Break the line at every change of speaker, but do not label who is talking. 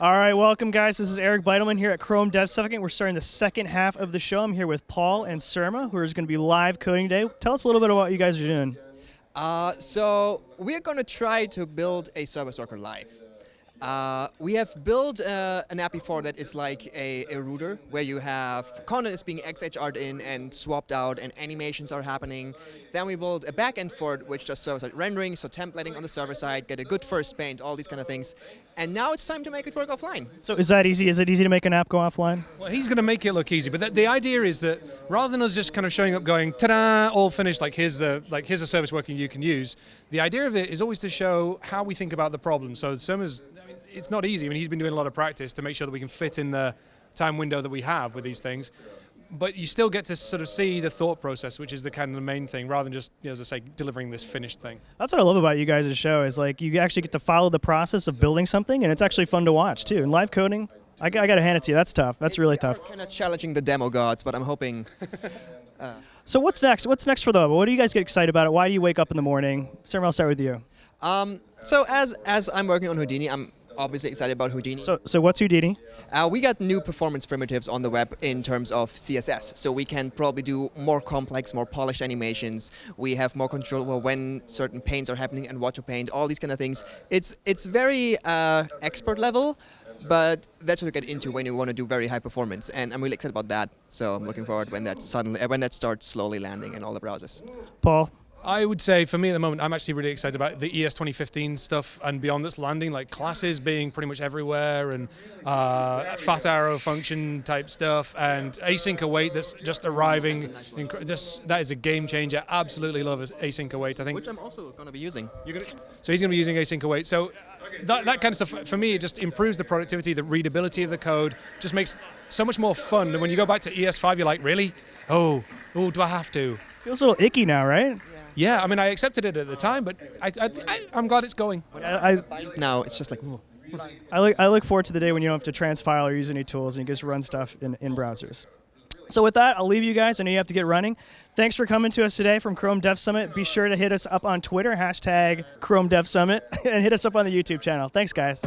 All right, welcome, guys. This is Eric Bidelman here at Chrome Dev Summit. We're starting the second half of the show. I'm here with Paul and Surma, who is going to be live coding today. Tell us a little bit about what you guys are doing.
Uh, so we're going to try to build a service worker live. Uh, we have built uh, an app before that is like a, a, router where you have content is being XHR'd in and swapped out and animations are happening. Then we built a backend for it which does server-side rendering, so templating on the server side, get a good first paint, all these kind of things. And now it's time to make it work offline.
So is that easy? Is it easy to make an app go offline?
Well, he's going to make it look easy, but the, the idea is that rather than us just kind of showing up going, ta-da, all finished, like here's, the, like here's a service worker you can use, the idea of it is always to show how we think about the problem. So Surma's it's not easy. I mean, he's been doing a lot of practice to make sure that we can fit in the time window that we have with these things. But you still get to sort of see the thought process, which is the kind of the main thing, rather than just, you know, as I say, delivering this finished thing.
That's what I love about you guys' show is like you actually get to follow the process of building something, and it's actually fun to watch too. And live coding, I, I got to hand it to you. That's tough. That's really tough.
Kind of challenging the demo gods, but I'm hoping.
uh. So what's next? What's next for the? What do you guys get excited about it? Why do you wake up in the morning? Surma, I'll start with you.
Um, so as as I'm working on Houdini, I'm obviously excited about Houdini.
So, so what's Houdini?
Uh, we got new performance primitives on the web in terms of CSS. So we can probably do more complex, more polished animations. We have more control over when certain paints are happening and what to paint, all these kind of things. It's, it's very uh, expert level, but that's what we get into when you want to do very high performance. And I'm really excited about that. So I'm looking forward when that suddenly, when that starts slowly landing in all the browsers.
Paul?
I would say for me at the moment, I'm actually really excited about the ES 2015 stuff and beyond that's landing, like classes being pretty much everywhere and uh, fat arrow function type stuff and async await that's just arriving. This That is a game changer. Absolutely love async await. I think.
Which I'm also going to be using.
Gonna, so he's going to be using async await. So that, that kind of stuff, for me, it just improves the productivity, the readability of the code, just makes so much more fun. And when you go back to ES5, you're like, really? Oh, oh, do I have to?
Feels a little icky now, right?
Yeah. Yeah, I mean, I accepted it at the time, but I, I, am glad it's going.
I, I, now it's just like. Ooh.
I look, I look forward to the day when you don't have to transpile or use any tools and you just run stuff in, in browsers. So with that, I'll leave you guys. I know you have to get running. Thanks for coming to us today from Chrome Dev Summit. Be sure to hit us up on Twitter, hashtag Chrome Dev Summit, and hit us up on the YouTube channel. Thanks, guys.